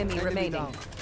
enemy remaining. down.